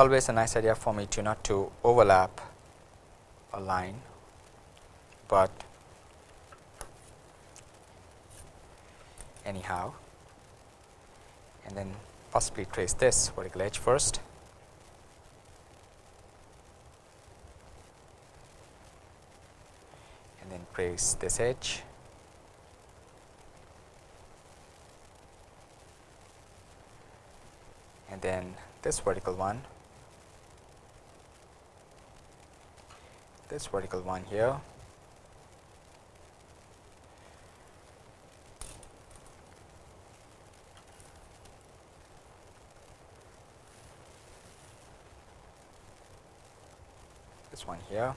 Always a nice idea for me to not to overlap a line, but anyhow and then possibly trace this vertical edge first. and then trace this edge and then this vertical one this vertical one here this one here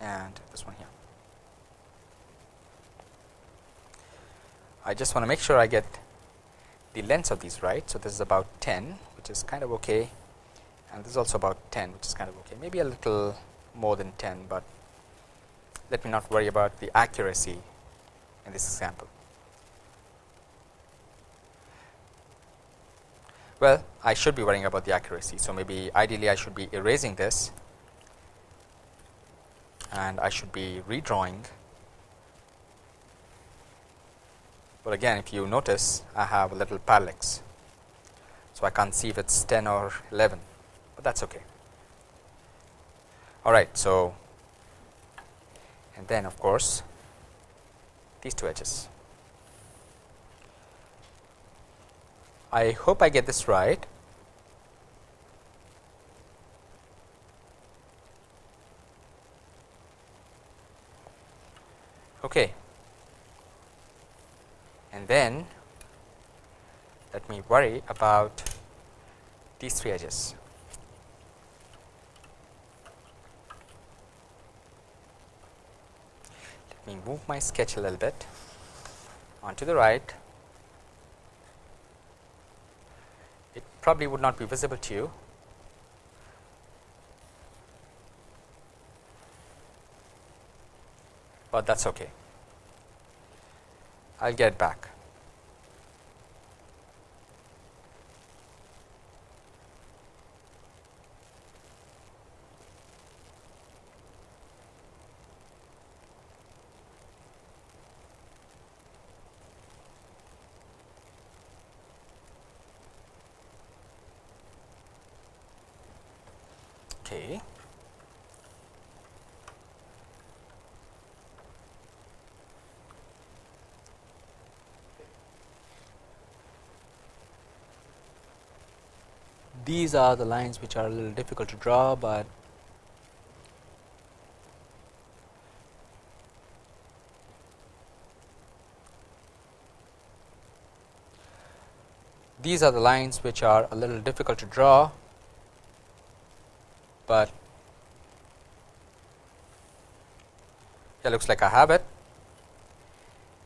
and this one here. I just want to make sure I get the lengths of these right. So, this is about 10 which is kind of okay and this is also about 10 which is kind of okay maybe a little more than 10, but let me not worry about the accuracy in this example. Well, I should be worrying about the accuracy. So, maybe ideally I should be erasing this and I should be redrawing. But again if you notice I have a little parallax. So, I can't see if it is 10 or 11, but that is okay. All right. So, and then of course, these two edges. I hope I get this right. Okay. And then let me worry about these three edges. Let me move my sketch a little bit onto the right. It probably would not be visible to you. but that is okay. I will get back. Okay. These are the lines which are a little difficult to draw, but these are the lines which are a little difficult to draw, but it looks like I have it.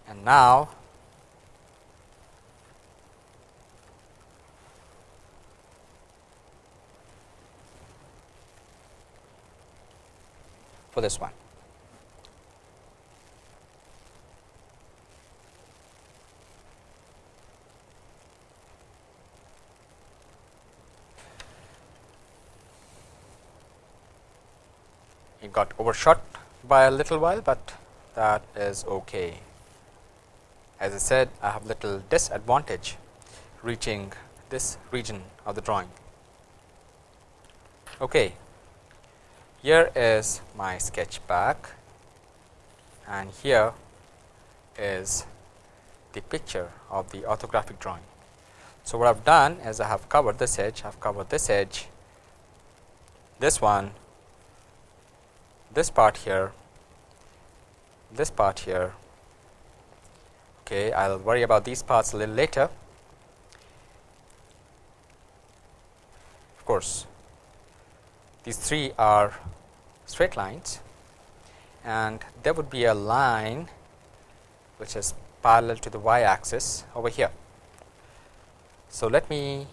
And now for this one. It got overshot by a little while, but that is okay. As I said, I have little disadvantage reaching this region of the drawing. Okay. Here is my sketch back and here is the picture of the orthographic drawing. So, what I have done is I have covered this edge, I have covered this edge, this one, this part here, this part here. Okay, I will worry about these parts a little later. Of course, these three are straight lines and there would be a line which is parallel to the y axis over here. So, let me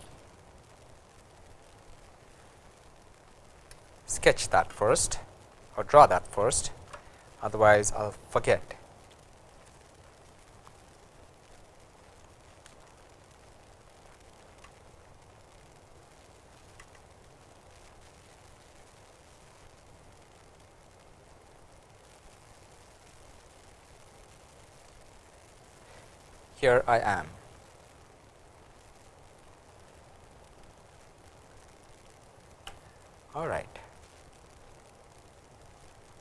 sketch that first or draw that first otherwise I will forget. Here I am. All right.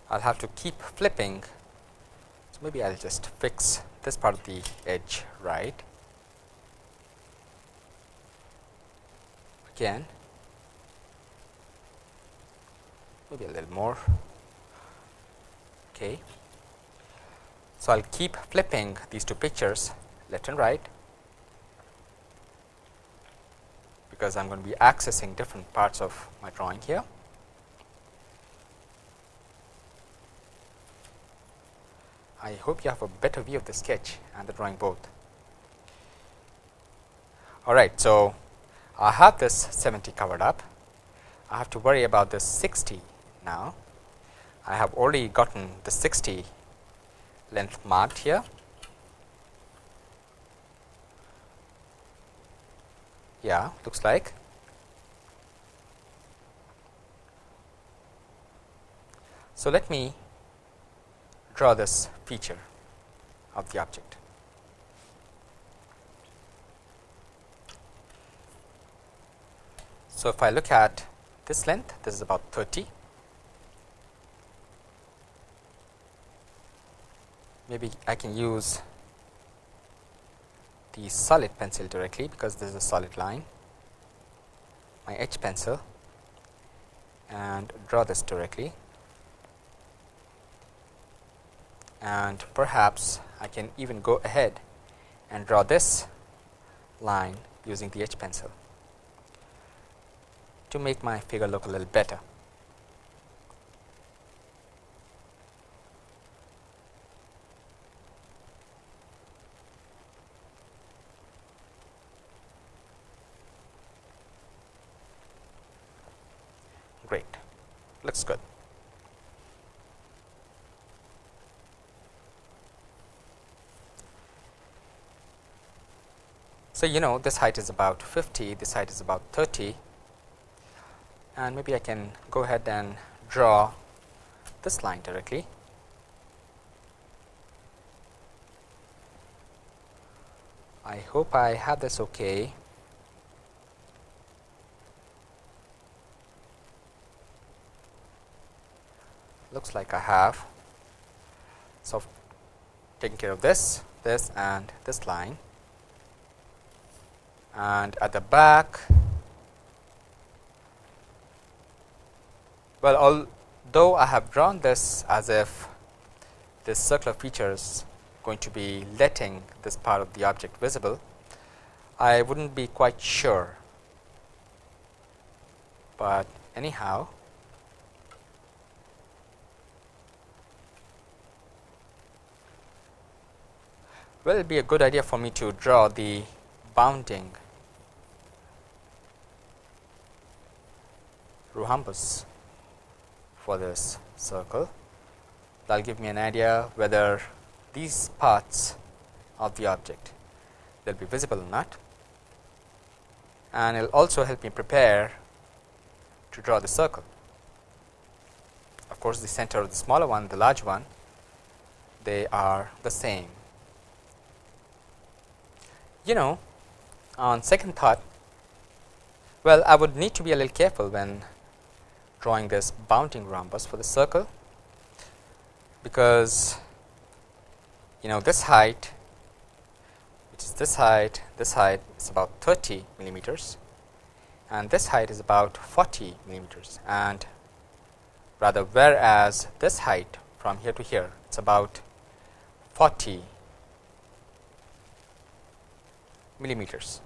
I'll have to keep flipping. So maybe I'll just fix this part of the edge right. Again, maybe a little more. Okay. So I'll keep flipping these two pictures left and right because I'm going to be accessing different parts of my drawing here. I hope you have a better view of the sketch and the drawing both. All right, so I have this 70 covered up. I have to worry about this 60 now. I have already gotten the 60 length marked here. Yeah, looks like. So, let me draw this feature of the object. So, if I look at this length, this is about 30. Maybe I can use the solid pencil directly because this is a solid line, my H pencil. And draw this directly. And perhaps I can even go ahead and draw this line using the H pencil to make my figure look a little better. Great, looks good. So, you know this height is about 50, this height is about 30 and maybe I can go ahead and draw this line directly. I hope I have this okay. Looks like I have. So, taking care of this, this and this line and at the back well although I have drawn this as if this circular feature is going to be letting this part of the object visible, I would not be quite sure, but anyhow well it will be a good idea for me to draw the bounding rhombus for this circle that will give me an idea whether these parts of the object will be visible or not and it will also help me prepare to draw the circle. Of course, the center of the smaller one, the large one, they are the same. You know, on second thought, well, I would need to be a little careful when drawing this bounding rhombus for the circle, because you know this height which is this height, this height is about 30 millimeters and this height is about 40 millimeters and rather whereas this height from here to here it is about 40 millimeters.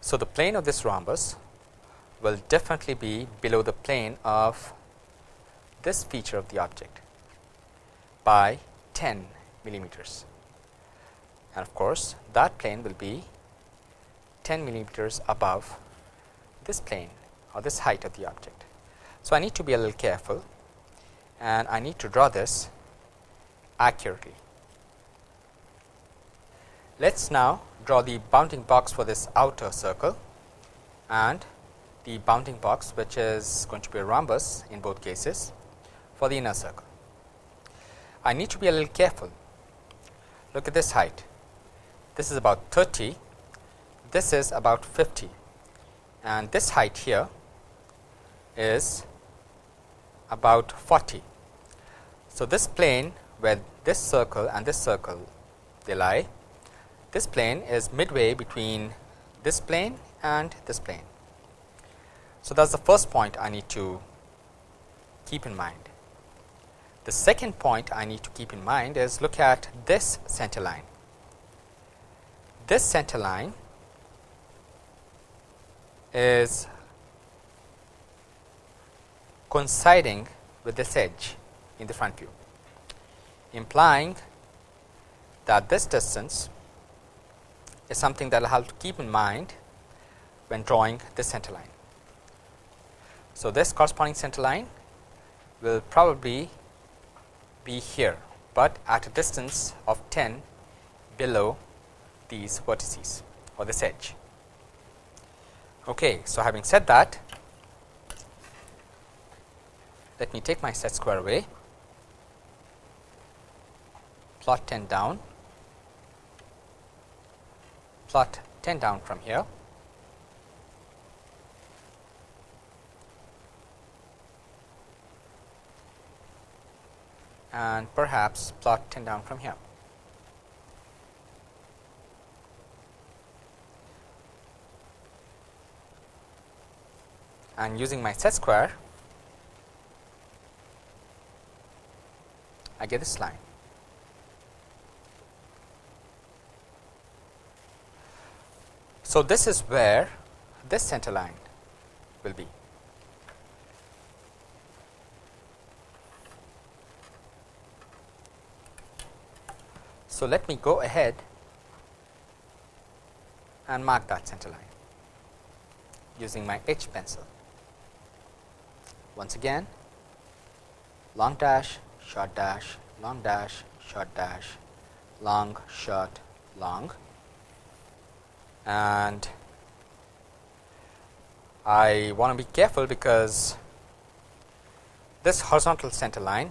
So, the plane of this rhombus will definitely be below the plane of this feature of the object by 10 millimeters and of course, that plane will be 10 millimeters above this plane or this height of the object. So, I need to be a little careful and I need to draw this accurately. Let us now draw the bounding box for this outer circle and the bounding box which is going to be a rhombus in both cases for the inner circle. I need to be a little careful. Look at this height. This is about 30, this is about 50 and this height here is about 40. So, this plane where this circle and this circle they lie, this plane is midway between this plane and this plane. So, that is the first point I need to keep in mind. The second point I need to keep in mind is look at this center line. This center line is coinciding with this edge in the front view, implying that this distance is something that I have to keep in mind when drawing this center line. So, this corresponding center line will probably be here, but at a distance of 10 below these vertices or this edge. Okay, so having said that, let me take my set square away, plot 10 down, plot 10 down from here. And perhaps plot 10 down from here. And using my set square, I get this line. So, this is where this center line will be. So, let me go ahead and mark that center line using my H pencil. Once again long dash short dash, long dash, short dash, long, short, long and I want to be careful because this horizontal center line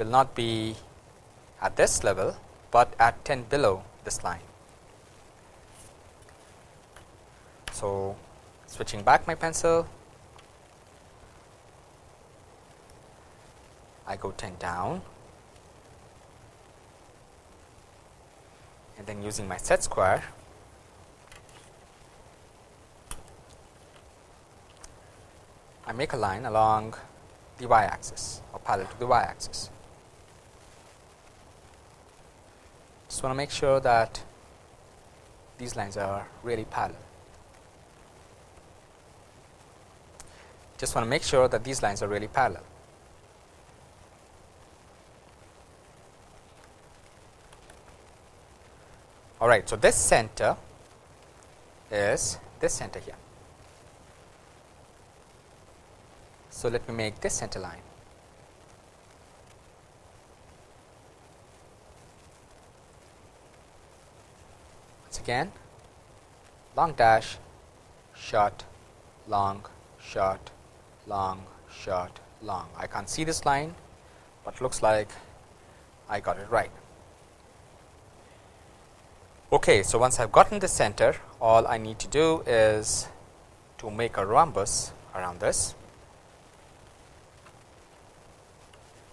will not be at this level, but at 10 below this line. So, switching back my pencil I go 10 down and then using my set square I make a line along the y axis or parallel to the y axis. Just want to make sure that these lines are really parallel. Just want to make sure that these lines are really parallel. All right. So, this center is this center here. So, let me make this center line. Once again long dash short long short long short long. I can't see this line, but looks like I got it right. Okay, so once I have gotten the center, all I need to do is to make a rhombus around this.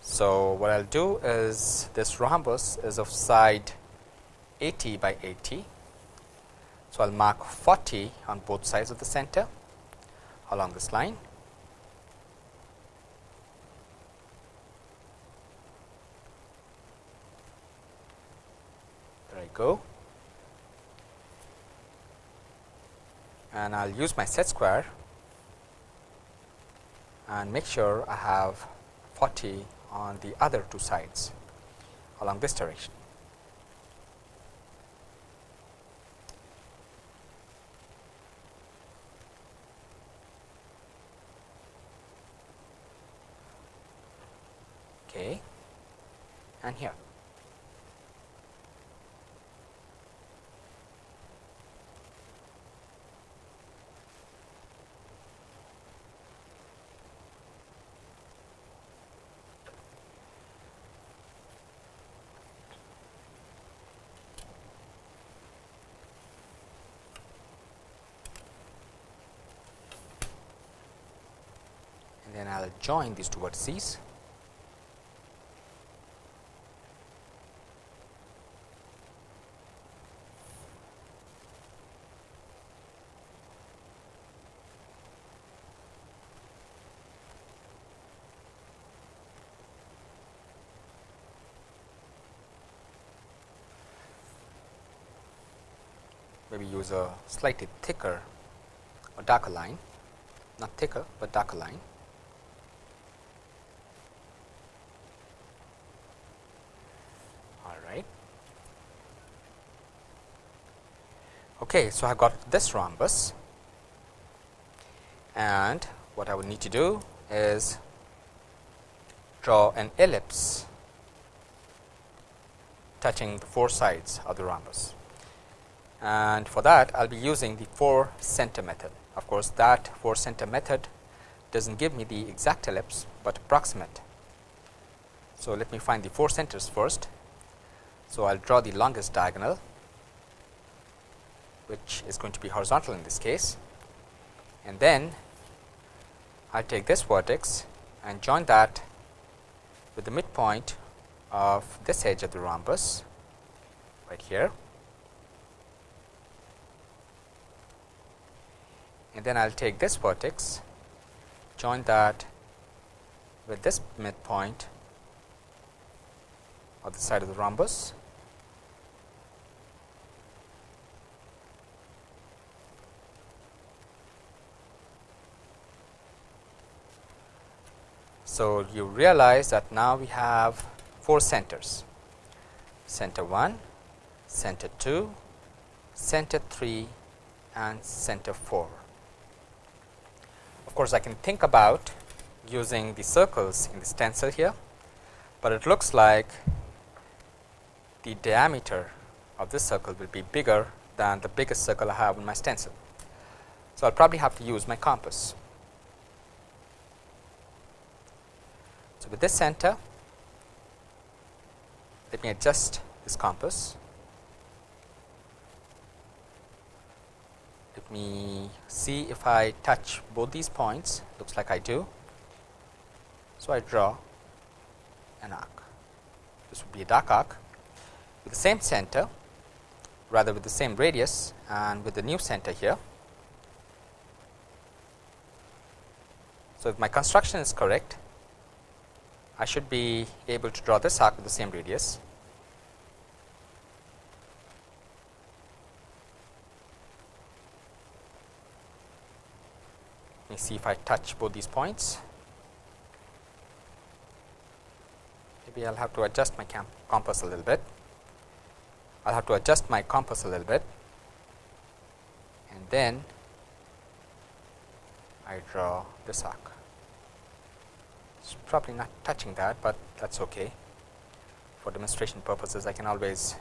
So, what I will do is this rhombus is of side 80 by 80. So, I will mark 40 on both sides of the center along this line. There I go. and I will use my set square and make sure I have 40 on the other two sides along this direction. okay, and here. then I will join these two vertices. Maybe use a slightly thicker or darker line, not thicker, but darker line. All right. Okay, so I've got this rhombus and what I would need to do is draw an ellipse touching the four sides of the rhombus. And for that, I will be using the 4 center method. Of course, that 4 center method does not give me the exact ellipse, but approximate. So, let me find the 4 centers first. So, I will draw the longest diagonal which is going to be horizontal in this case and then I take this vertex and join that with the midpoint of this edge of the rhombus right here and then I will take this vertex join that with this midpoint of the side of the rhombus So, you realize that now we have 4 centers center 1, center 2, center 3 and center 4. Of course, I can think about using the circles in the stencil here, but it looks like the diameter of this circle will be bigger than the biggest circle I have in my stencil. So, I will probably have to use my compass. So, with this center, let me adjust this compass. Let me see if I touch both these points, looks like I do. So, I draw an arc. This would be a dark arc with the same center, rather with the same radius and with the new center here. So, if my construction is correct, I should be able to draw this arc with the same radius. Me see if I touch both these points. Maybe I will have to adjust my compass a little bit. I will have to adjust my compass a little bit and then I draw this arc it's probably not touching that, but that is okay. For demonstration purposes, I can always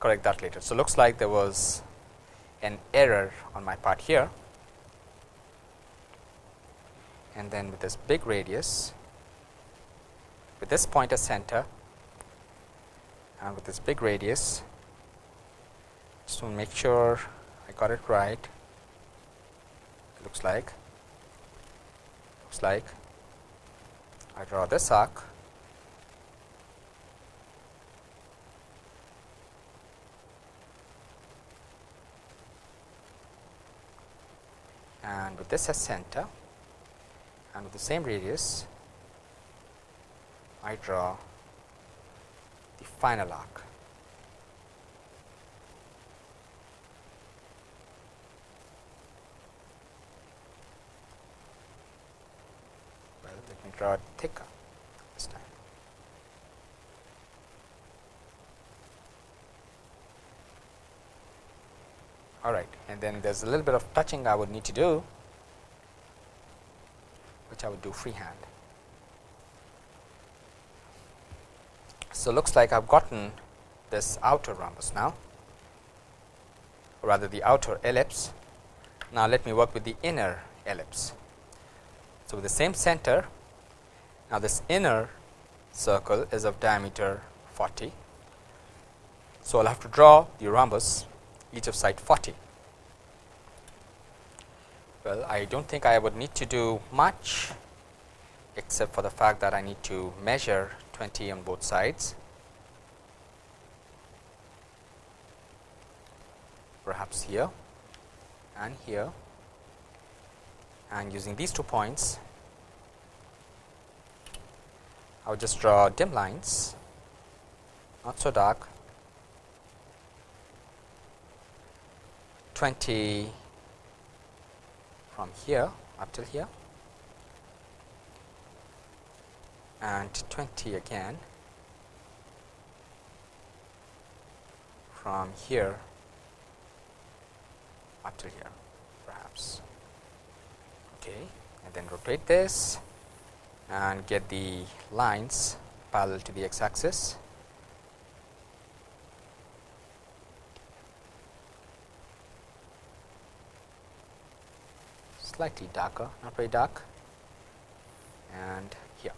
correct that later. So, looks like there was an error on my part here and then with this big radius with this point as center and with this big radius just to make sure I got it right. It looks like looks like I draw this arc. And with this as center and with the same radius I draw the final arc. Well, let me draw it thicker this time. All right, and then there's a little bit of touching I would need to do, which I would do freehand. So, looks like I have gotten this outer rhombus now or rather the outer ellipse. Now, let me work with the inner ellipse. So, with the same center now this inner circle is of diameter 40. So, I will have to draw the rhombus each of side 40. Well, I do not think I would need to do much except for the fact that I need to measure 20 on both sides. Perhaps here and here and using these two points I will just draw dim lines not so dark 20 from here up till here. And 20 again. From here up till here perhaps. Okay and then rotate this and get the lines parallel to the x axis slightly darker not very dark and here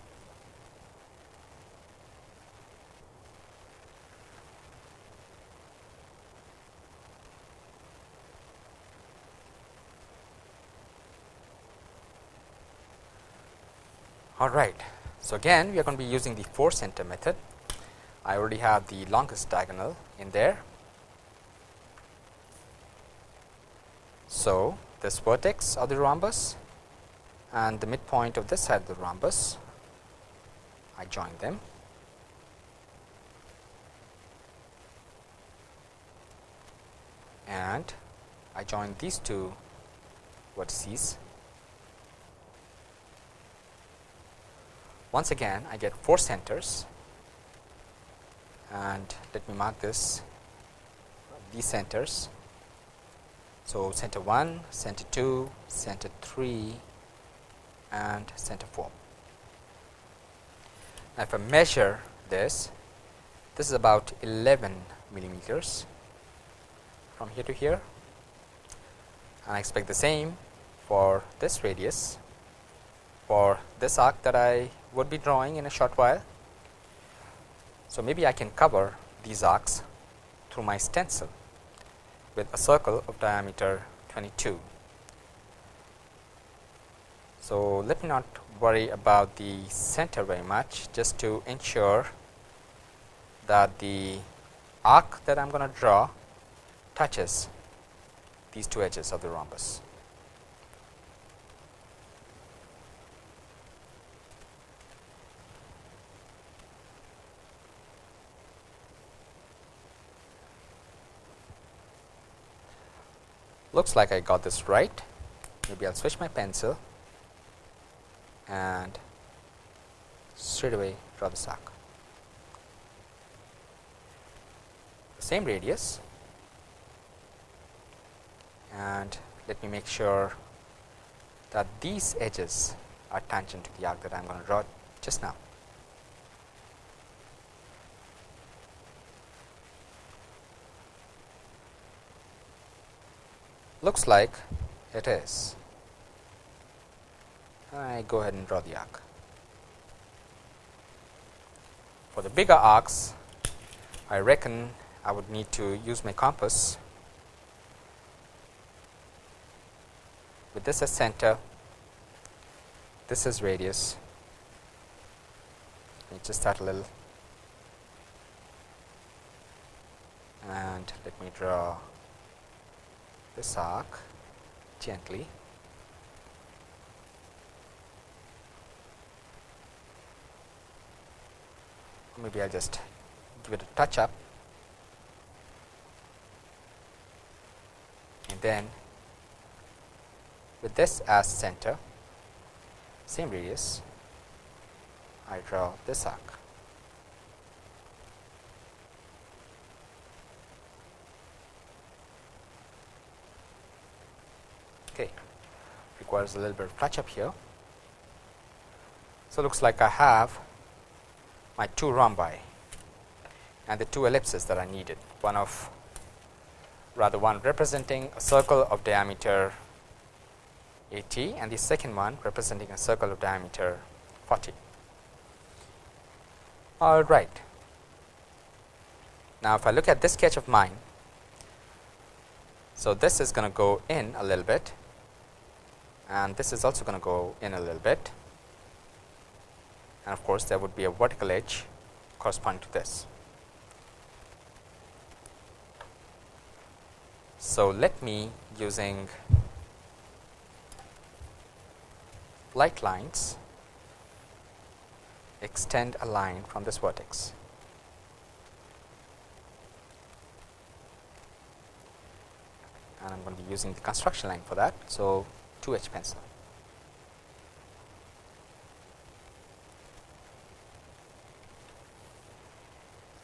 All right. So, again we are going to be using the 4 center method. I already have the longest diagonal in there. So, this vertex of the rhombus and the midpoint of this side of the rhombus, I join them. And I join these two vertices Once again I get 4 centers and let me mark this these centers. So, center 1, center 2, center 3 and center 4. Now, if I measure this, this is about 11 millimeters from here to here and I expect the same for this radius for this arc that I would be drawing in a short while. So, maybe I can cover these arcs through my stencil with a circle of diameter 22. So, let me not worry about the center very much just to ensure that the arc that I am going to draw touches these two edges of the rhombus. Looks like I got this right. Maybe I will switch my pencil and straight away draw the sock. The same radius and let me make sure that these edges are tangent to the arc that I am going to draw just now. Looks like it is. I go ahead and draw the arc. For the bigger arcs, I reckon I would need to use my compass with this as center, this is radius. Let me just start a little and let me draw this arc gently. Maybe I will just give it a touch up. And then with this as center same radius I draw this arc okay. Requires a little bit of touch up here. So, looks like I have my two rhombi and the two ellipses that I needed one of rather one representing a circle of diameter 80 and the second one representing a circle of diameter 40. All right. Now, if I look at this sketch of mine, so this is going to go in a little bit and this is also going to go in a little bit and of course, there would be a vertical edge corresponding to this. So, let me using light lines extend a line from this vertex. And I am going to be using the construction line for that. So, 2 H pencil.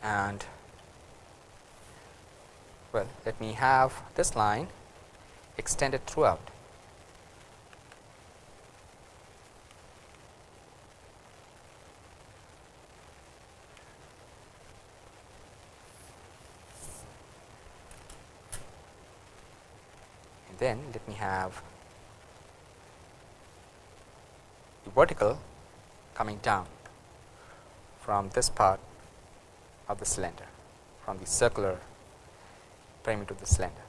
And well, let me have this line extended throughout. And then let me have the vertical coming down from this part of the cylinder from the circular perimeter of the cylinder.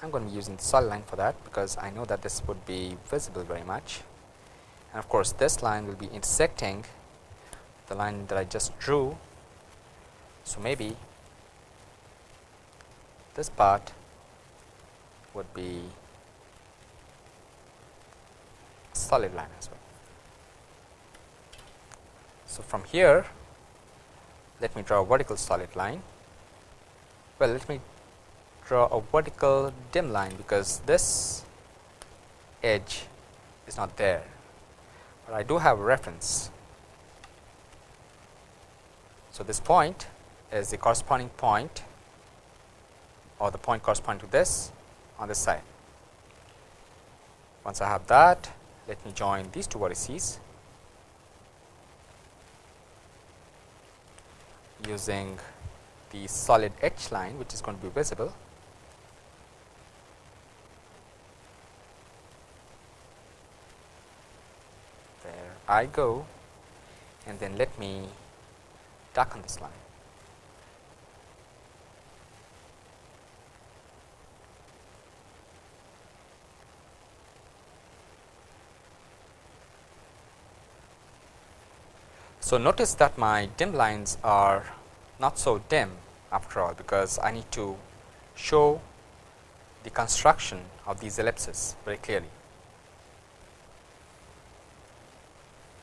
I am going to be using the solid line for that because I know that this would be visible very much and of course, this line will be intersecting the line that I just drew. So, maybe this part would be a solid line as well. So, from here let me draw a vertical solid line. Well, let me draw a vertical dim line because this edge is not there, but I do have a reference. So, this point is the corresponding point or the point corresponding to this on this side. Once I have that, let me join these two vertices using the solid edge line which is going to be visible. There I go and then let me darken this line. So, notice that my dim lines are not so dim after all, because I need to show the construction of these ellipses very clearly.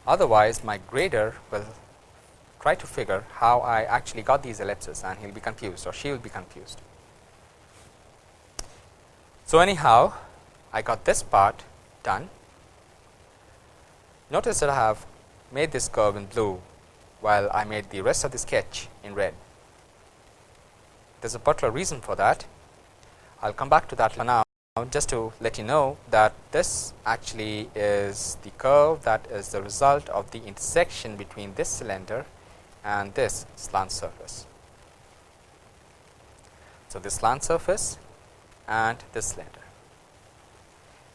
Otherwise, my grader will try to figure how I actually got these ellipses and he will be confused or she will be confused. So, anyhow I got this part done. Notice that I have made this curve in blue while I made the rest of the sketch in red. There is a particular reason for that. I will come back to that for now just to let you know that this actually is the curve that is the result of the intersection between this cylinder and this slant surface. So, this slant surface and this cylinder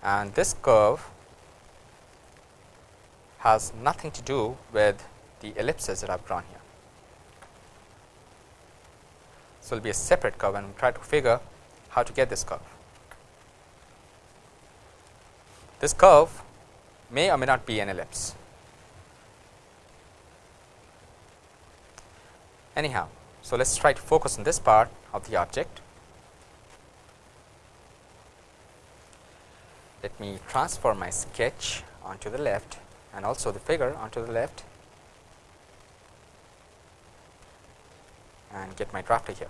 and this curve has nothing to do with the ellipses that I have drawn here. So, it will be a separate curve and we will try to figure how to get this curve. This curve may or may not be an ellipse. Anyhow, so let us try to focus on this part of the object. Let me transfer my sketch onto the left and also the figure onto the left and get my drafter here.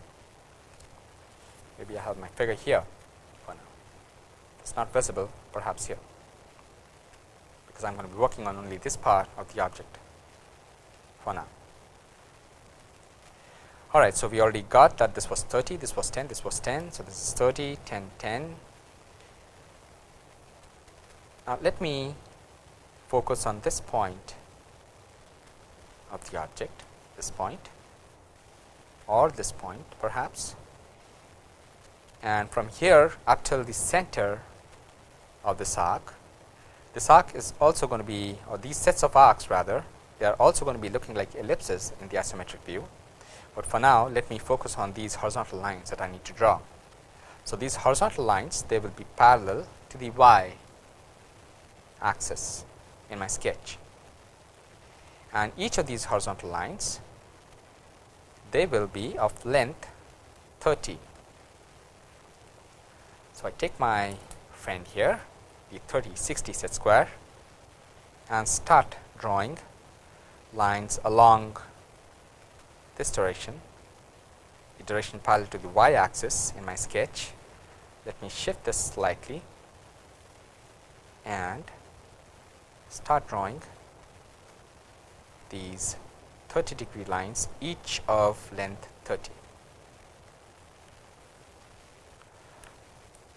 Maybe I have my figure here for now. It's not visible perhaps here because I'm going to be working on only this part of the object for now. All right, so we already got that this was 30, this was 10, this was 10. So, this is 30, 10, 10. Now, let me focus on this point of the object, this point. or this point perhaps and from here up till the center of this arc. This arc is also going to be or these sets of arcs rather they are also going to be looking like ellipses in the isometric view, but for now let me focus on these horizontal lines that I need to draw. So, these horizontal lines they will be parallel to the y axis in my sketch and each of these horizontal lines they will be of length 30. So, I take my friend here the 30 60 set square and start drawing lines along this direction the direction parallel to the y axis in my sketch. Let me shift this slightly and start drawing these 30 degree lines each of length 30.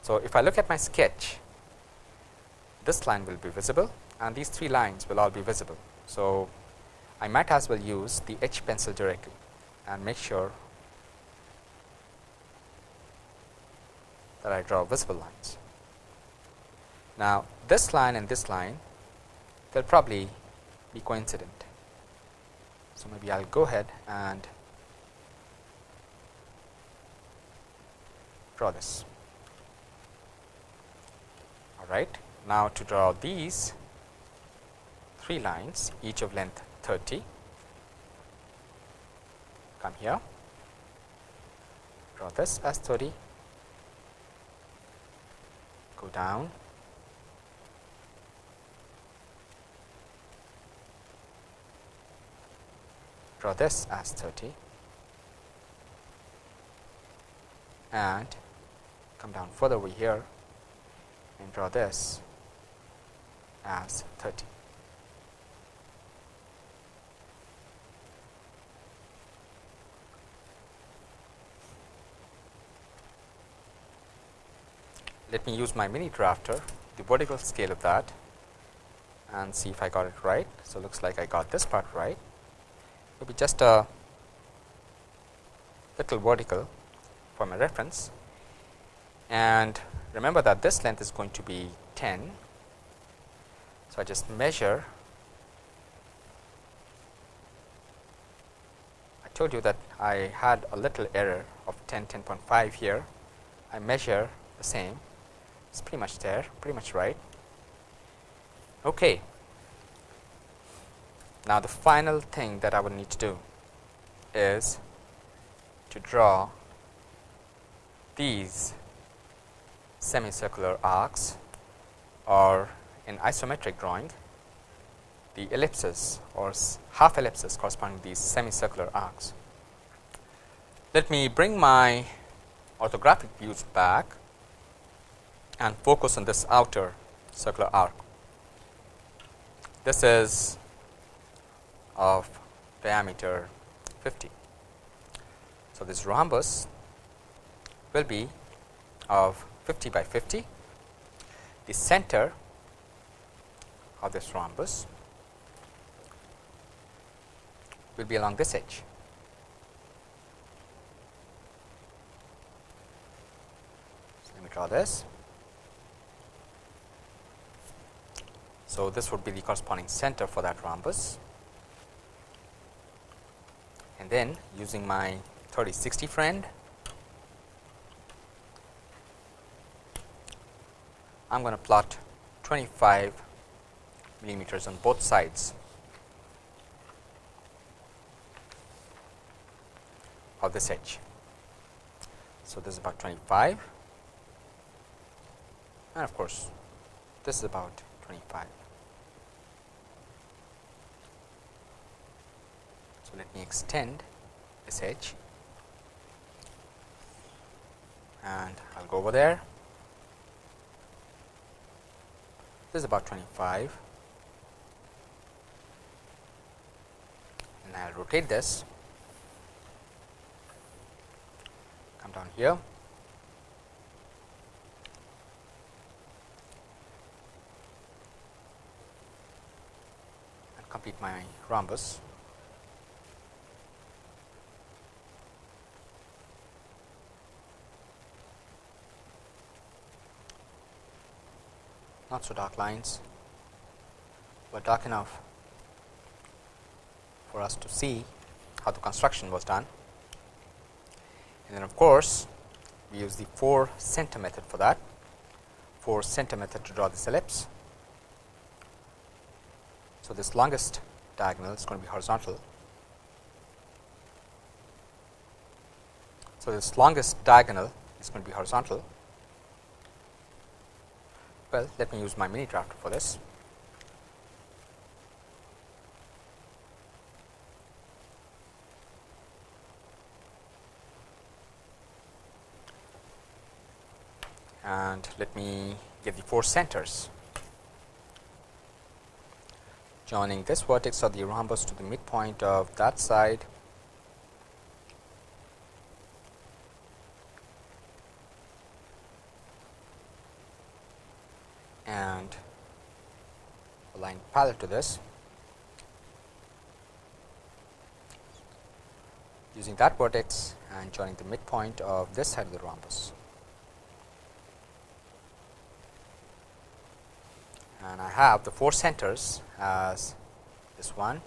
So, if I look at my sketch this line will be visible and these three lines will all be visible. So, I might as well use the H pencil directly and make sure that I draw visible lines. Now, this line and this line they will probably be coincident. So, maybe I will go ahead and draw this. All right. Now, to draw these three lines each of length 30, come here, draw this as 30, go down draw this as 30 and come down further over here and draw this as 30. Let me use my mini drafter, the vertical scale of that and see if I got it right. So, looks like I got this part right. It will be just a little vertical for my reference. And remember that this length is going to be 10 so, I just measure. I told you that I had a little error of 10 10.5 here. I measure the same. It's pretty much there pretty much right. Okay now the final thing that I would need to do is to draw these semicircular arcs or in isometric drawing the ellipses or half ellipses corresponding to these semicircular arcs. Let me bring my orthographic views back and focus on this outer circular arc. This is of diameter 50. So, this rhombus will be of 50 by 50. The center of this rhombus will be along this edge. So, let me draw this. So, this would be the corresponding center for that rhombus then using my 3060 friend I am going to plot 25 millimeters on both sides of this edge. So, this is about 25 and of course, this is about 25. So, let me extend this edge and I will go over there. This is about 25 and I will rotate this, come down here. and complete my rhombus. Not so dark lines, but dark enough for us to see how the construction was done. And then of course, we use the 4 center method for that 4 center method to draw this ellipse. So, this longest diagonal is going to be horizontal. So, this longest diagonal is going to be horizontal. Well, let me use my mini drafter for this. and let me get the four centers joining this vertex of the rhombus to the midpoint of that side and a line parallel to this using that vertex and joining the midpoint of this side of the rhombus. and I have the four centers as this one,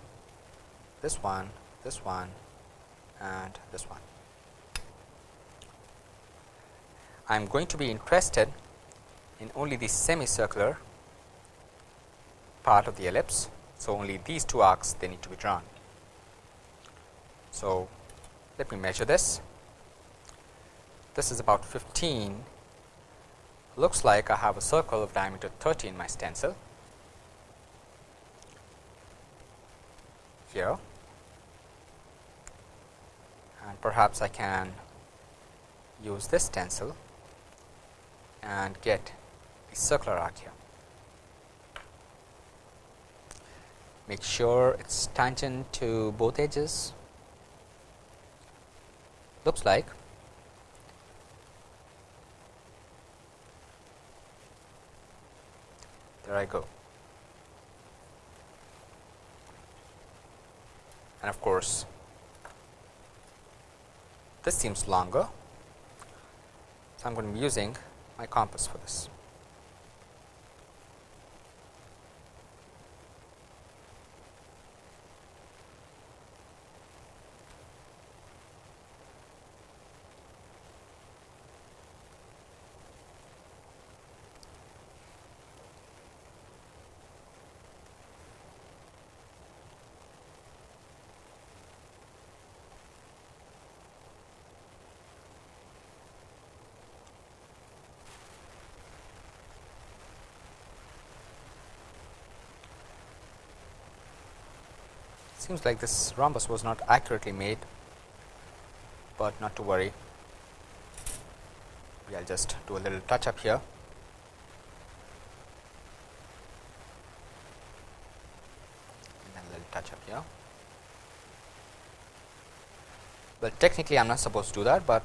this one, this one and this one. I am going to be interested in only the semicircular part of the ellipse. So, only these two arcs they need to be drawn. So, let me measure this. This is about 15 looks like I have a circle of diameter 30 in my stencil here and perhaps I can use this stencil and get a circular arc here. Make sure it's tangent to both edges looks like there I go. And of course, this seems longer. So, I am going to be using my compass for this. Seems like this rhombus was not accurately made, but not to worry. We will just do a little touch up here. A little touch up here. Well, technically I am not supposed to do that, but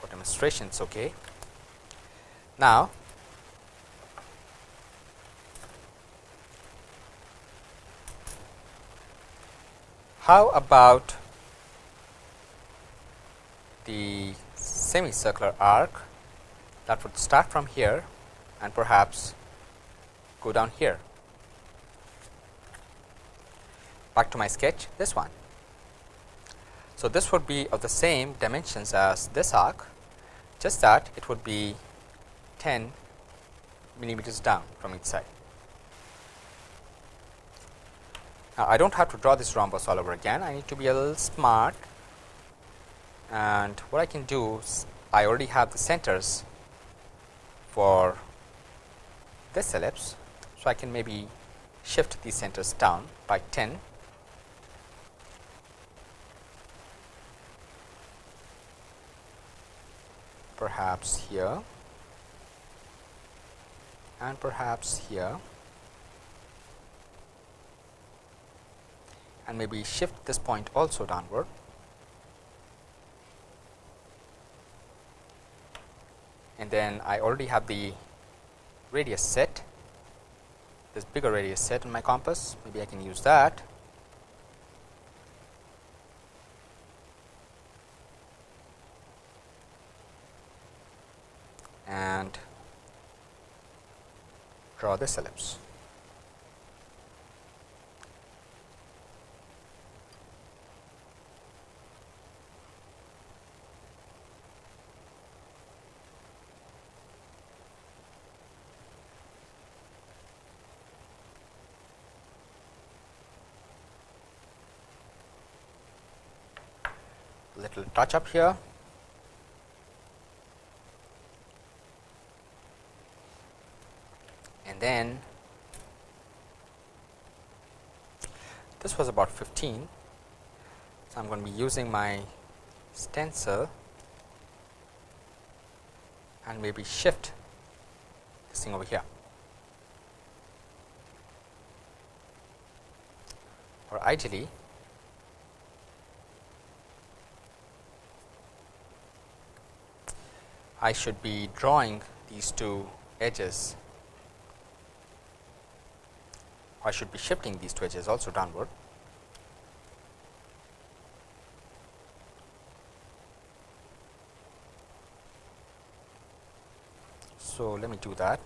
for demonstration it is okay. Now, How about the semicircular arc that would start from here and perhaps go down here. Back to my sketch this one. So, this would be of the same dimensions as this arc just that it would be 10 millimeters down from each side. Now, I do not have to draw this rhombus all over again, I need to be a little smart. And what I can do is I already have the centers for this ellipse. So, I can maybe shift these centers down by 10 perhaps here. And perhaps here and maybe shift this point also downward. And then I already have the radius set, this bigger radius set in my compass, maybe I can use that. And draw this ellipse. Little touch up here. And then this was about 15 so I'm going to be using my stencil and maybe shift this thing over here. Or ideally I should be drawing these two edges I should be shifting these two edges also downward. So, let me do that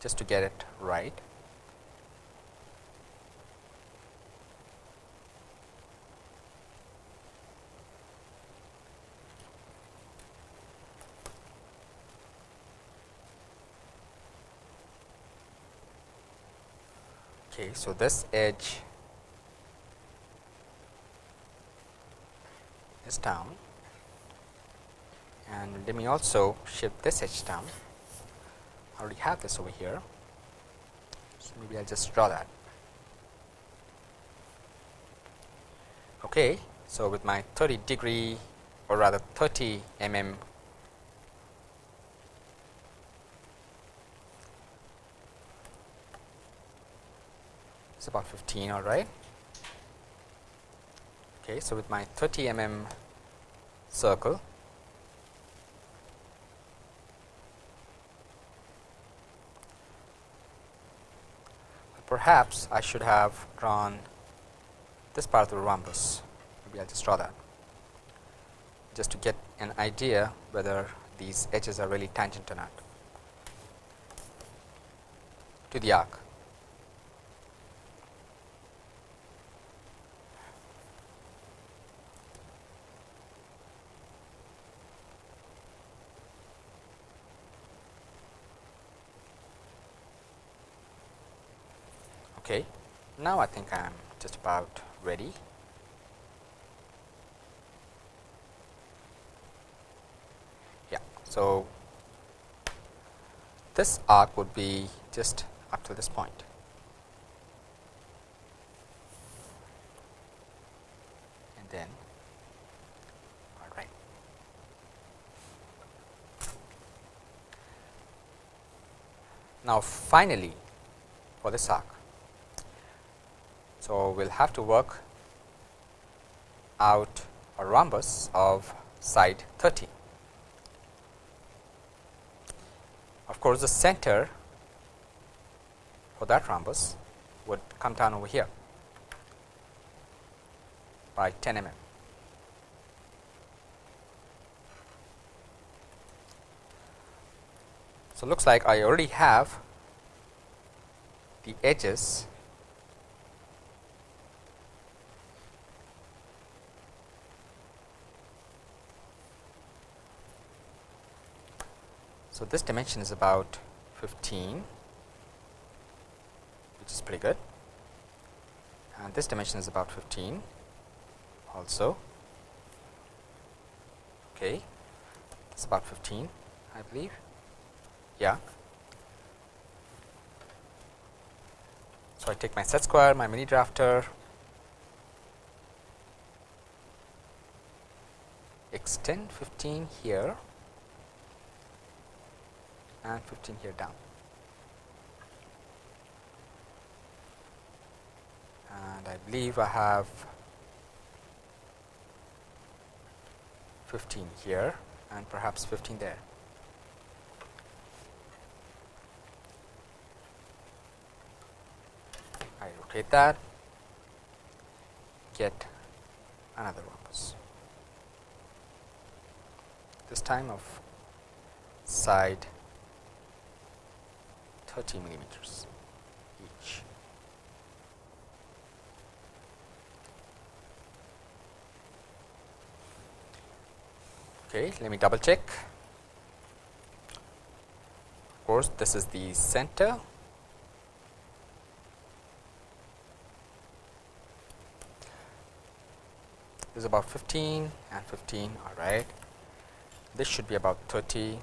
just to get it right. Okay, so this edge is down and let me also shift this edge down. I already have this over here, so maybe I'll just draw that. Okay, so with my 30 degree or rather 30 mm it's about 15 all right? Okay so with my 30 mm circle perhaps I should have drawn this part of the rhombus. Maybe I'll just draw that. Just to get an idea whether these edges are really tangent or not. To the arc Okay. Now, I think I am just about ready. Yeah. So, this arc would be just up to this point. And then, all right. Now, finally, for this arc, so, we will have to work out a rhombus of side 30. Of course, the center for that rhombus would come down over here by 10 mm. So, looks like I already have the edges So, this dimension is about 15 which is pretty good. And this dimension is about 15 also. Okay it's about 15 I believe. Yeah. So I take my set square my mini drafter extend 15 here and 15 here down. And I believe I have 15 here and perhaps 15 there. I rotate that, get another rhombus. This time of side 30 millimeters each. Okay, let me double check. Of course, this is the center. This is about 15 and 15, all right. This should be about 30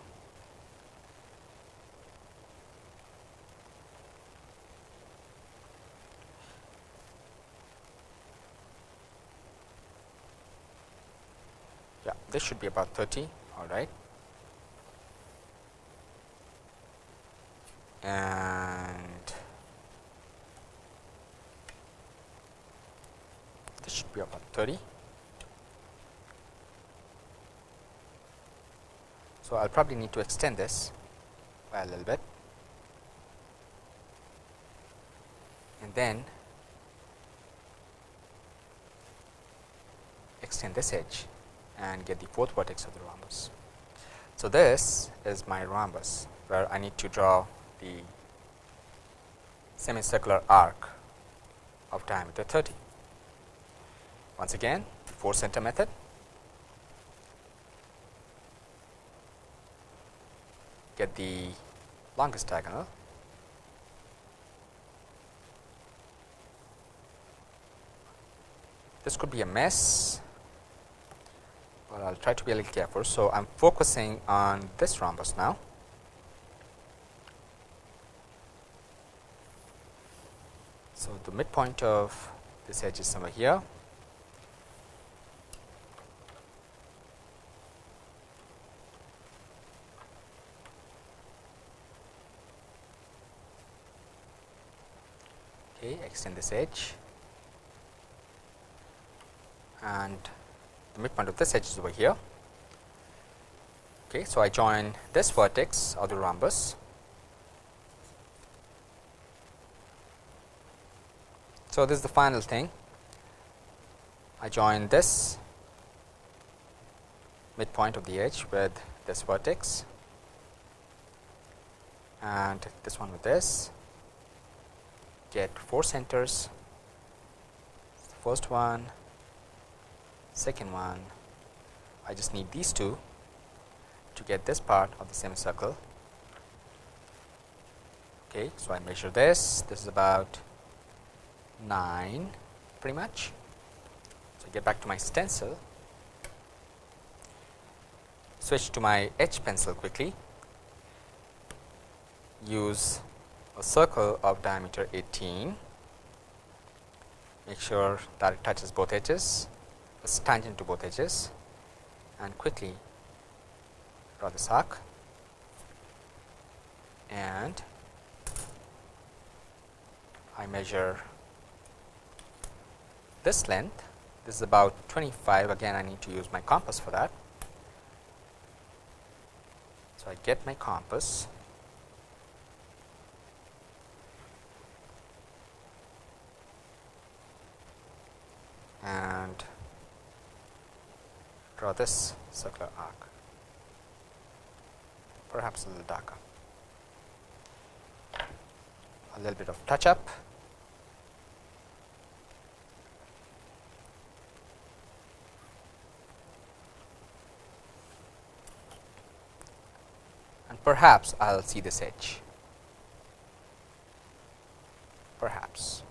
this should be about 30 all right and this should be about 30 so I'll probably need to extend this by a little bit. And then extend this edge and get the fourth vertex of the rhombus. So, this is my rhombus where I need to draw the semicircular arc of diameter 30. Once again the 4 center method get the longest diagonal this could be a mess I'll try to be a little careful. So, I'm focusing on this rhombus now. So, the midpoint of this edge is somewhere here. Okay, extend this edge and the midpoint of this edge is over here. Okay, so I join this vertex of the rhombus. So this is the final thing. I join this midpoint of the edge with this vertex and this one with this get four centers first one second one. I just need these two to get this part of the semicircle. Okay, so I measure this, this is about 9 pretty much. So, I get back to my stencil, switch to my H pencil quickly, use a circle of diameter 18, make sure that it touches both edges is tangent to both edges. And quickly draw this arc and I measure this length. This is about 25 again I need to use my compass for that. So, I get my compass. And draw this circular arc, perhaps a little darker. A little bit of touch up. And perhaps I will see this edge, perhaps.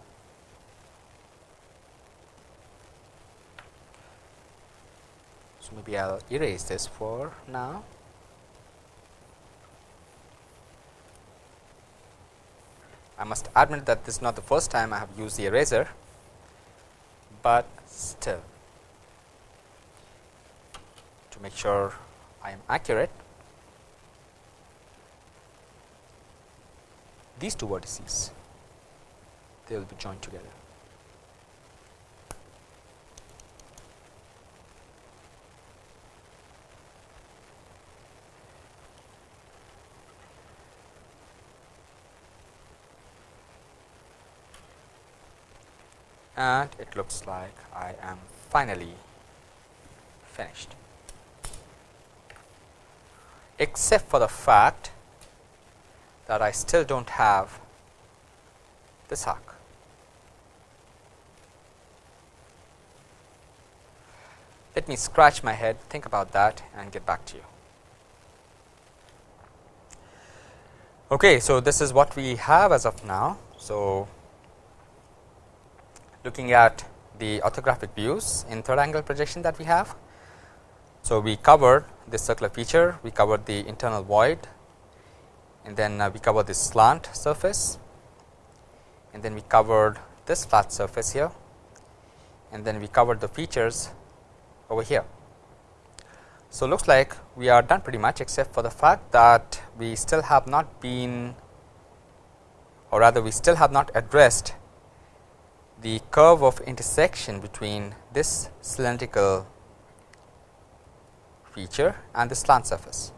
So, maybe I will erase this for now. I must admit that this is not the first time I have used the eraser, but still to make sure I am accurate these two vertices they will be joined together. And it looks like I am finally finished except for the fact that I still do not have this arc. Let me scratch my head, think about that and get back to you. Okay, so this is what we have as of now. So, looking at the orthographic views in third angle projection that we have. So, we covered this circular feature, we covered the internal void and then uh, we covered this slant surface and then we covered this flat surface here and then we covered the features over here. So, looks like we are done pretty much except for the fact that we still have not been or rather we still have not addressed the curve of intersection between this cylindrical feature and the slant surface.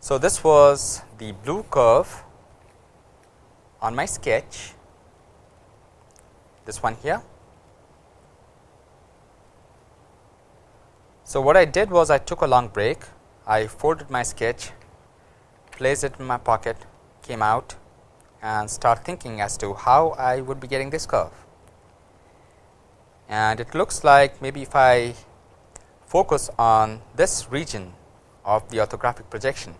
So, this was the blue curve on my sketch, this one here. So, what I did was I took a long break, I folded my sketch, placed it in my pocket, came out and start thinking as to how I would be getting this curve. And it looks like maybe if I focus on this region of the orthographic projection,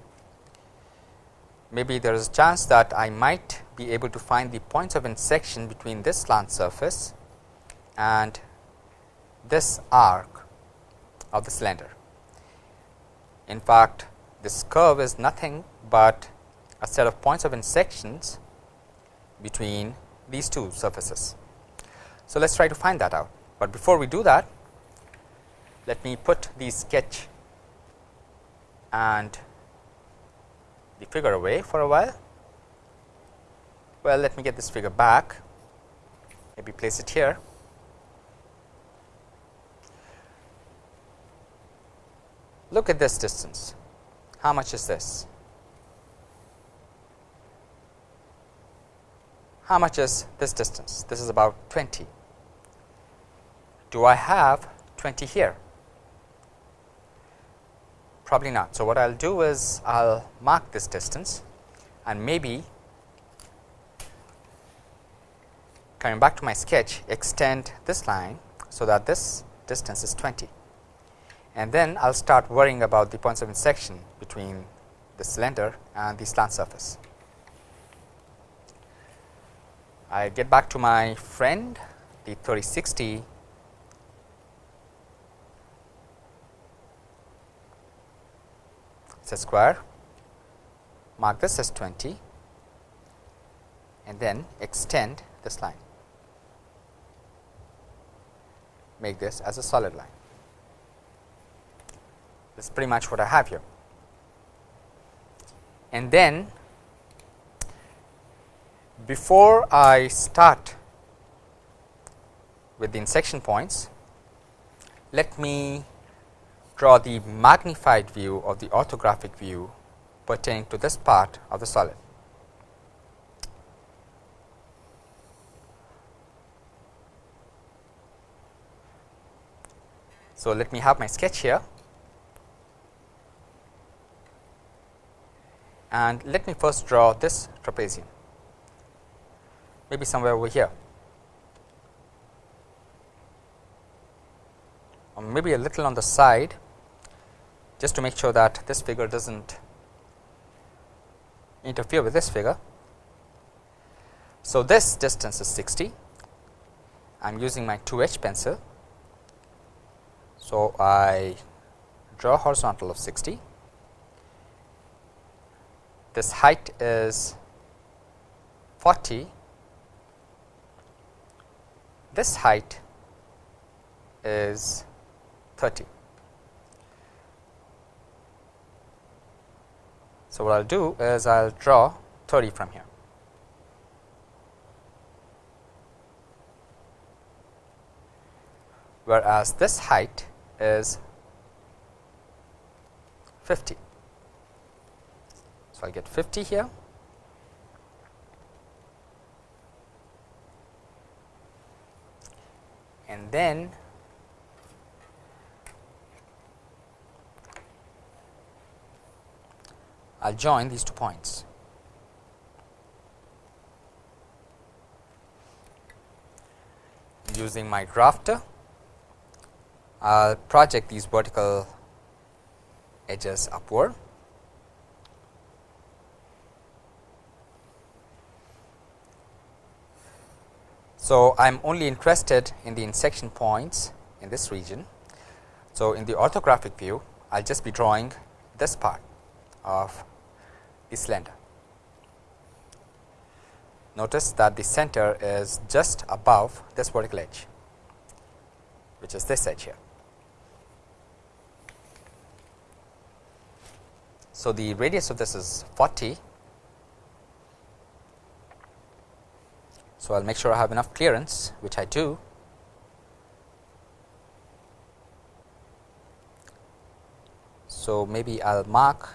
maybe there is a chance that I might be able to find the points of intersection between this slant surface and this arc of the cylinder. In fact, this curve is nothing but a set of points of intersections between these two surfaces. So, let us try to find that out, but before we do that let me put the sketch and the figure away for a while. Well, let me get this figure back, maybe place it here Look at this distance. How much is this? How much is this distance? This is about 20. Do I have 20 here? Probably not. So, what I will do is I will mark this distance and maybe coming back to my sketch extend this line. So, that this distance is 20 and then I will start worrying about the points of intersection between the cylinder and the slant surface. I get back to my friend the 3060 it's a square. Mark this as 20 and then extend this line. Make this as a solid line. That is pretty much what I have here. And then before I start with the intersection points, let me draw the magnified view of the orthographic view pertaining to this part of the solid. So, let me have my sketch here and let me first draw this trapezium maybe somewhere over here or maybe a little on the side just to make sure that this figure does not interfere with this figure. So, this distance is 60 I am using my 2 H pencil. So, I draw horizontal of 60 this height is 40, this height is 30. So, what I will do is I will draw 30 from here. Whereas, this height is 50. So, I get 50 here. And then I will join these two points. Using my drafter, I will project these vertical edges upward. So, I am only interested in the intersection points in this region. So, in the orthographic view I will just be drawing this part of the cylinder. Notice that the center is just above this vertical edge, which is this edge here. So, the radius of this is 40. So, I will make sure I have enough clearance which I do. So, maybe I will mark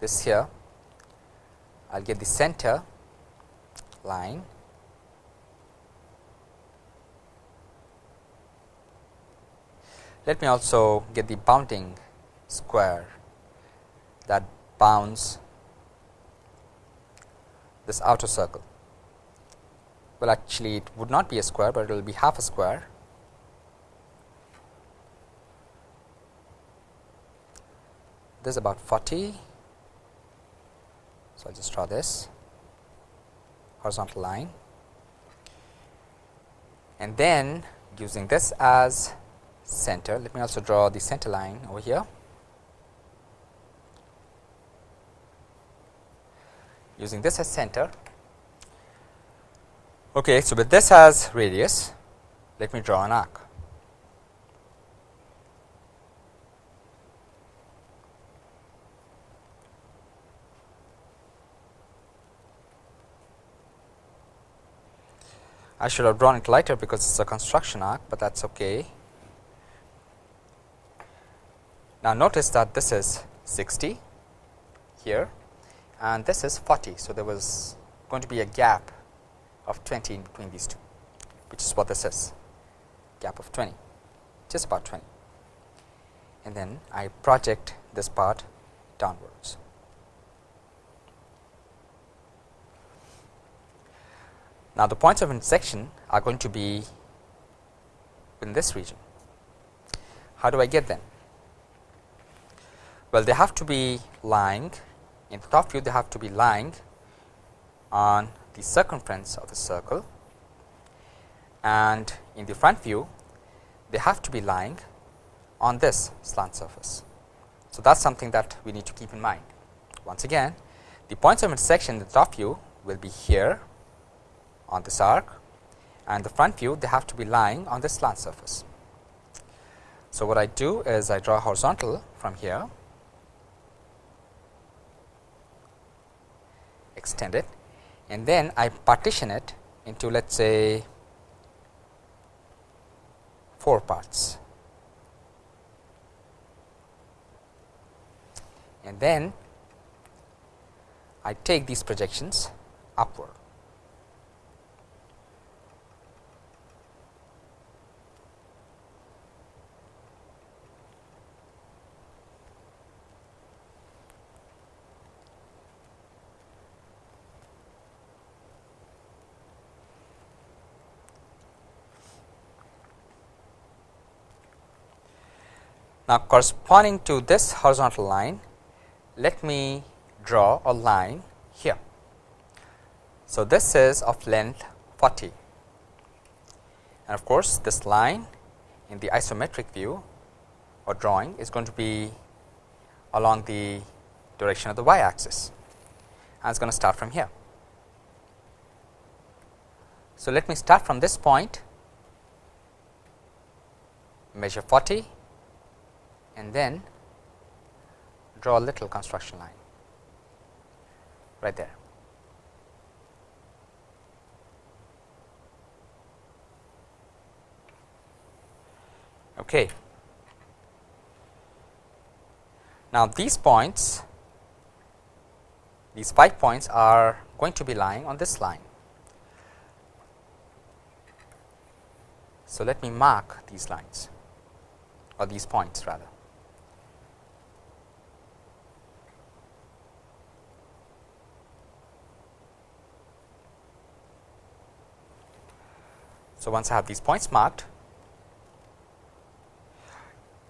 this here, I will get the center line Let me also get the bounding square that bounds this outer circle. Well, actually it would not be a square, but it will be half a square. This is about 40. So, I will just draw this horizontal line and then using this as center, let me also draw the center line over here. using this as center. Okay, so with this as radius, let me draw an arc. I should have drawn it lighter because it is a construction arc, but that is okay. Now, notice that this is 60 here and this is 40. So, there was going to be a gap of 20 in between these two, which is what this is gap of 20, just about 20 and then I project this part downwards. Now, the points of intersection are going to be in this region. How do I get them? Well, they have to be lying in the top view they have to be lying on the circumference of the circle and in the front view they have to be lying on this slant surface. So, that is something that we need to keep in mind. Once again the points of intersection in the top view will be here on this arc and the front view they have to be lying on this slant surface. So, what I do is I draw horizontal from here extend it and then I partition it into let us say 4 parts and then I take these projections upward. Now, corresponding to this horizontal line, let me draw a line here. So, this is of length 40 and of course, this line in the isometric view or drawing is going to be along the direction of the y axis and it is going to start from here. So, let me start from this point measure 40 and then draw a little construction line right there. Okay. Now, these points these 5 points are going to be lying on this line. So, let me mark these lines or these points rather. So, once I have these points marked,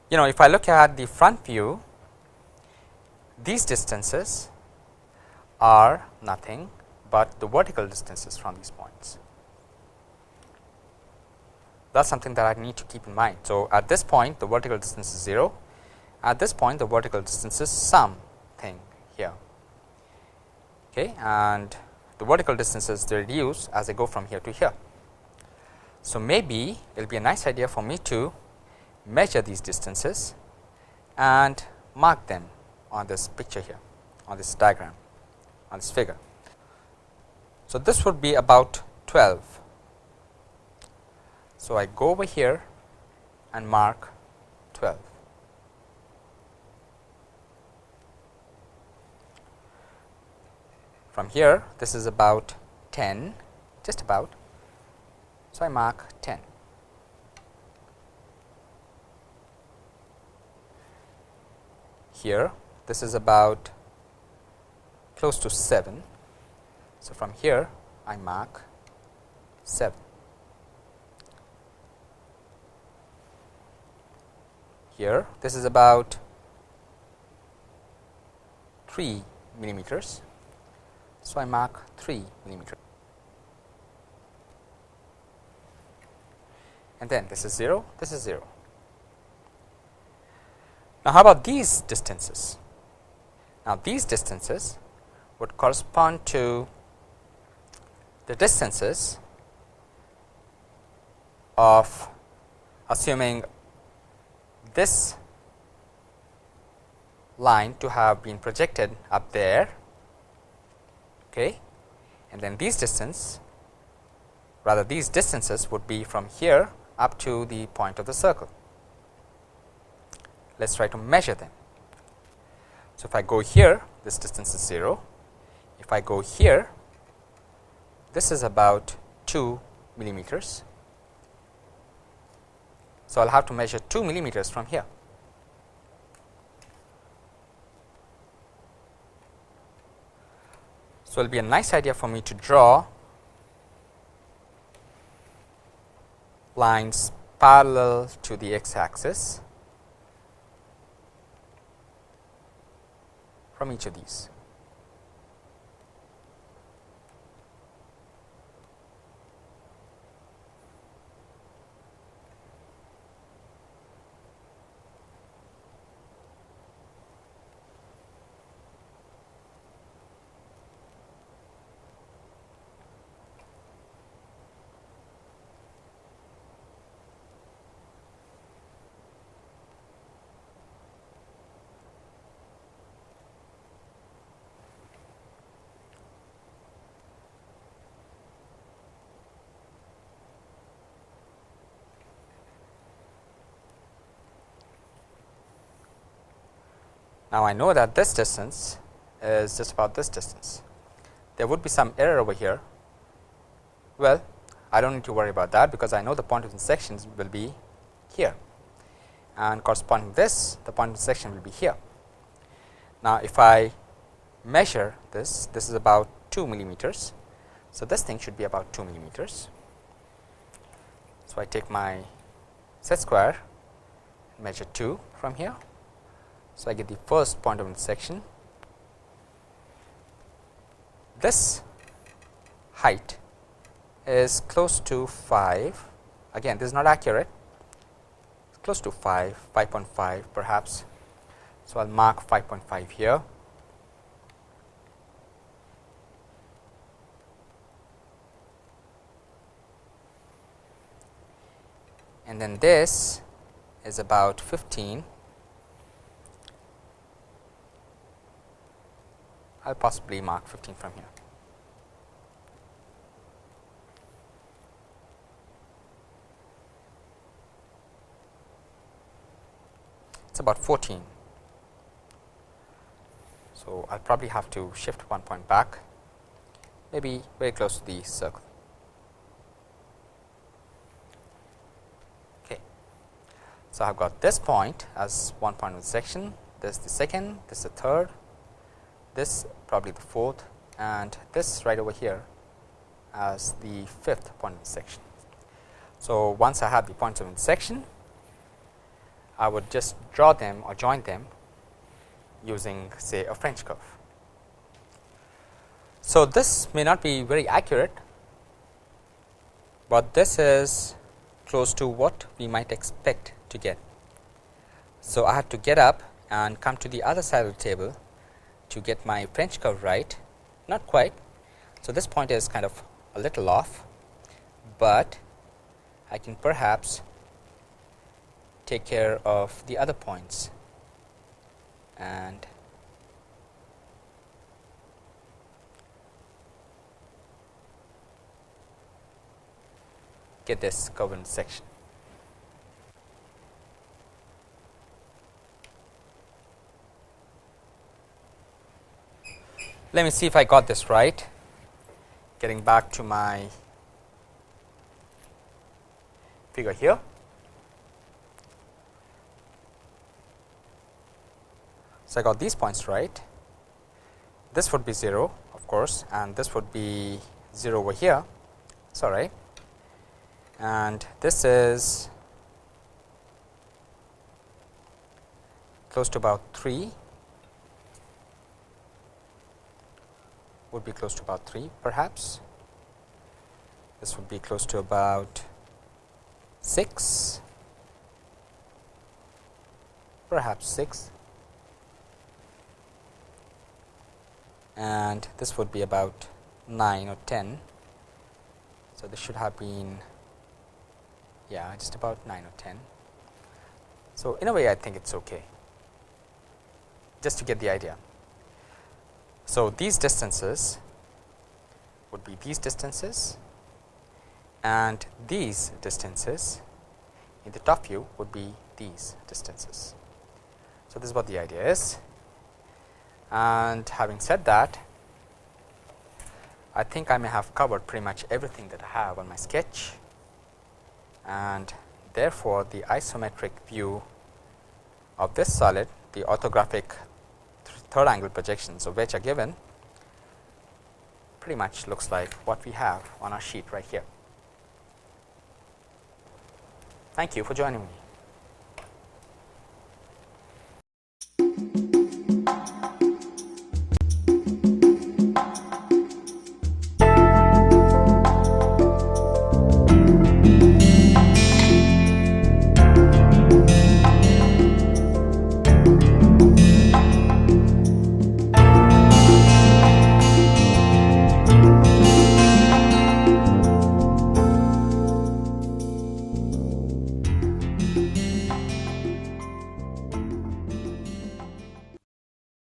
you know if I look at the front view these distances are nothing but the vertical distances from these points. That is something that I need to keep in mind. So, at this point the vertical distance is 0, at this point the vertical distance is something here okay, and the vertical distances they reduce as they go from here to here. So, maybe it will be a nice idea for me to measure these distances and mark them on this picture here on this diagram on this figure. So, this would be about 12. So, I go over here and mark 12. From here this is about 10 just about. So, I mark 10. Here this is about close to 7. So, from here I mark 7. Here this is about 3 millimeters. So, I mark 3 millimeter and then this is 0, this is 0. Now, how about these distances? Now, these distances would correspond to the distances of assuming this line to have been projected up there okay. and then these distance rather these distances would be from here up to the point of the circle. Let us try to measure them. So, if I go here this distance is 0, if I go here this is about 2 millimeters. So, I will have to measure 2 millimeters from here. So, it will be a nice idea for me to draw lines parallel to the x axis from each of these. Now, I know that this distance is just about this distance. There would be some error over here. Well, I do not need to worry about that because I know the point of intersection will be here and corresponding this the point of intersection will be here. Now, if I measure this, this is about 2 millimeters. So, this thing should be about 2 millimeters. So, I take my set square measure 2 from here so, I get the first point of intersection. This height is close to 5 again this is not accurate it's close to 5 5.5 perhaps. So, I will mark 5.5 here. And then this is about 15 I will possibly mark 15 from here. It is about 14. So, I will probably have to shift one point back maybe very close to the circle. Okay. So, I have got this point as one point of the section, this is the second, this is the third, this probably the fourth and this right over here as the fifth point of intersection. So, once I have the points of intersection, I would just draw them or join them using say a French curve. So, this may not be very accurate, but this is close to what we might expect to get. So, I have to get up and come to the other side of the table to get my French curve right, not quite. So, this point is kind of a little off, but I can perhaps take care of the other points and get this governed section. Let me see if I got this right. Getting back to my figure here. So, I got these points right. This would be 0 of course, and this would be 0 over here. It's all right. And this is close to about 3 would be close to about 3 perhaps. This would be close to about 6 perhaps 6 and this would be about 9 or 10. So, this should have been yeah just about 9 or 10. So, in a way I think it is okay just to get the idea. So, these distances would be these distances and these distances in the top view would be these distances. So, this is what the idea is. And having said that, I think I may have covered pretty much everything that I have on my sketch and therefore, the isometric view of this solid the orthographic third angle projections of which are given pretty much looks like what we have on our sheet right here. Thank you for joining me.